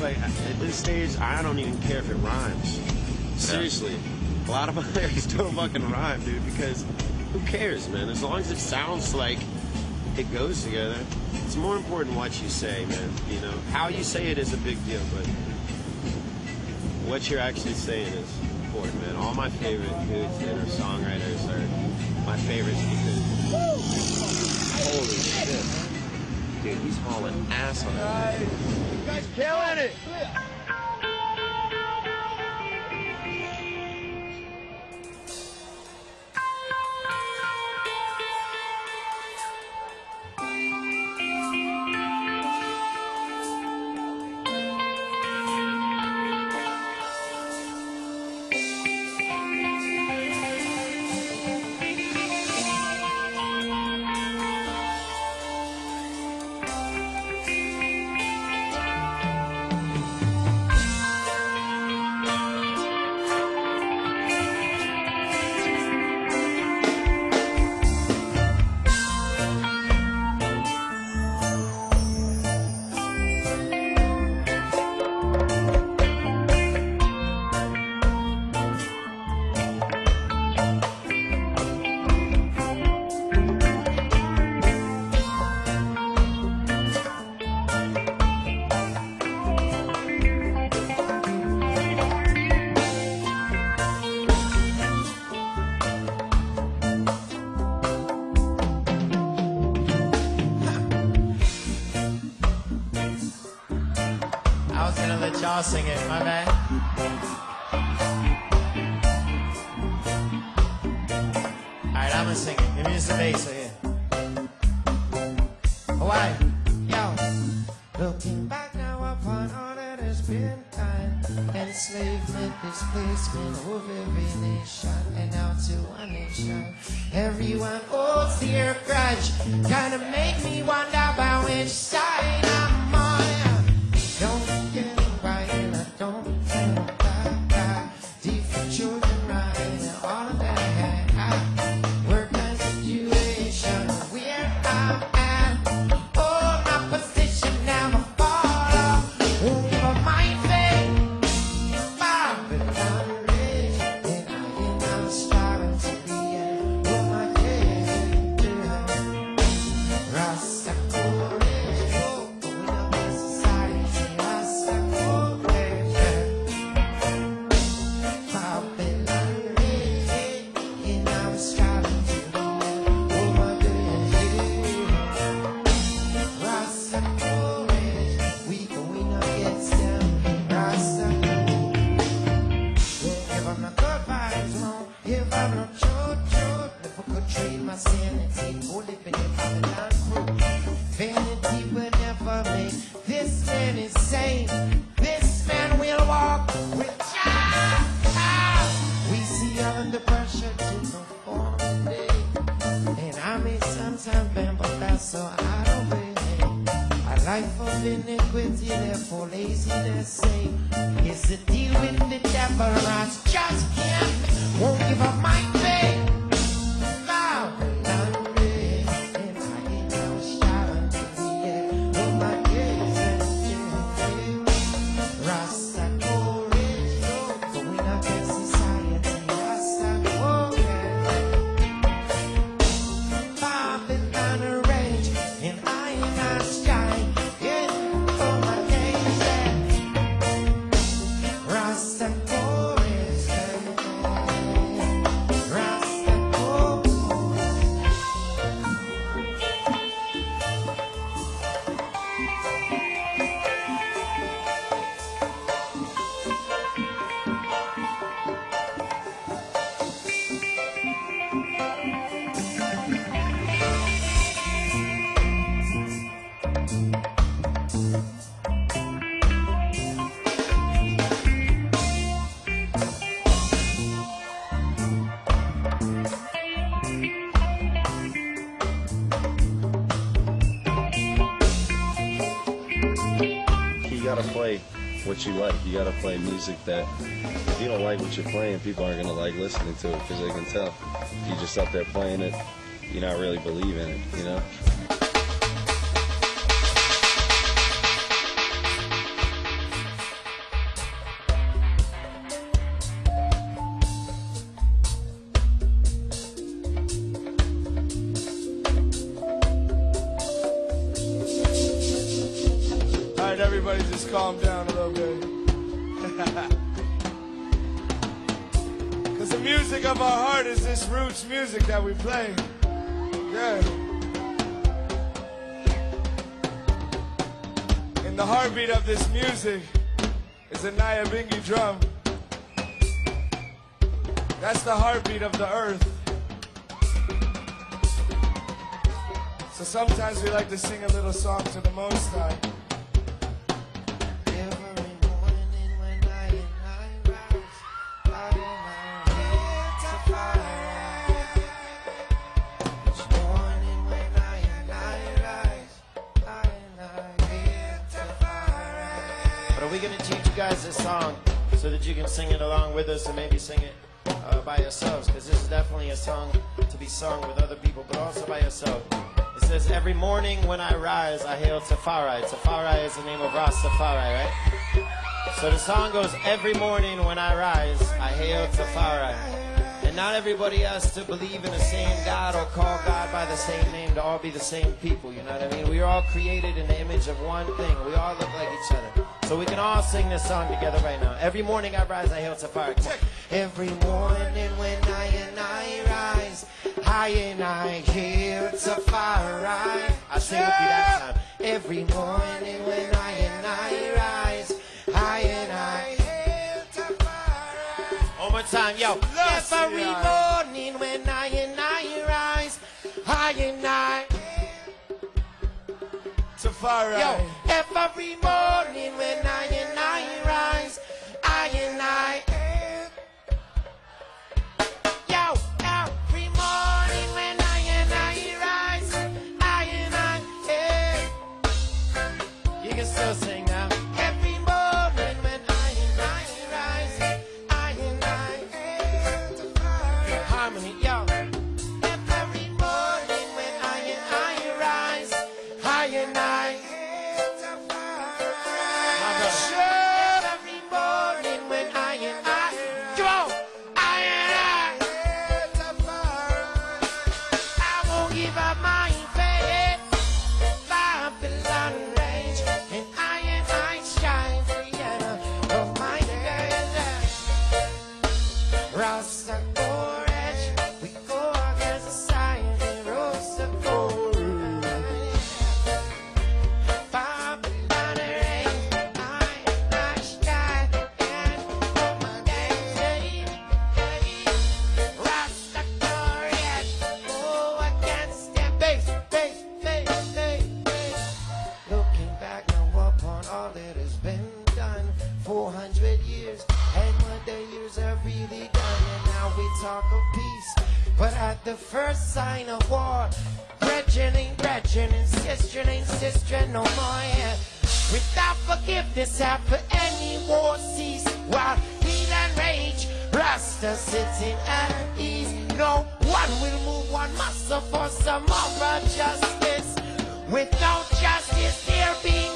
like at this stage, I don't even care if it rhymes. Seriously, a lot of my lyrics don't fucking rhyme, dude. Because who cares, man? As long as it sounds like it goes together, it's more important what you say, man. You know, how you say it is a big deal, but what you're actually saying is important, man. All my favorite dudes that are songwriters are my favorites because holy shit. Dude, he's hauling ass on that. You guys killing it. Gonna sing it, my man. Alright, I'm gonna sing it. Give me the bass here. Hawaii, yo. Looking back now upon all that has been done Enslavement, displacement of every nation And now to one nation Everyone holds their grudge Kinda make me wonder about which side I'm If I could trade my sanity for living in Babylon. Vanity will never make this man insane. This man will walk with. We see under pressure to perform. And I may sometimes bend, but that's so of way. A life of iniquity, therefore laziness say is to deal with the devil. I just can't, won't give up my play what you like. You gotta play music that if you don't like what you're playing, people aren't gonna like listening to it because they can tell. If you just up there playing it, you're not really believing it, you know? Everybody just calm down a little bit. Because the music of our heart is this roots music that we play. Yeah. And the heartbeat of this music is a Nyabingi drum. That's the heartbeat of the earth. So sometimes we like to sing a little song to the Most High. This song so that you can sing it along with us and maybe sing it uh, by yourselves? Because this is definitely a song to be sung with other people, but also by yourself. It says, Every morning when I rise, I hail Tafari. Tafari is the name of Rastafari, right? So the song goes, Every morning when I rise, I hail Tafari. And not everybody has to believe in the same God or call God by the same name to all be the same people, you know what I mean? We are all created in the image of one thing. We all look like each other. So we can all sing this song together right now. Every morning I rise, I hail Tafari. Come. Every morning when I and I rise, I and I hail Tafari. I sing with you that time. Every morning when I and I rise, I and I hail Tafari. One more time, yo. Every morning when I and I rise, I and I. Yo, every morning when I and I rise, I and I. Yo, every morning when I and I rise, I and I. You can still sing but at the first sign of war brethren ain't brethren and sister ain't sister no more yeah. without forgiveness after any war cease. While heat and rage Rasta sitting at ease. No one will move one muscle for some other justice. Without justice, there be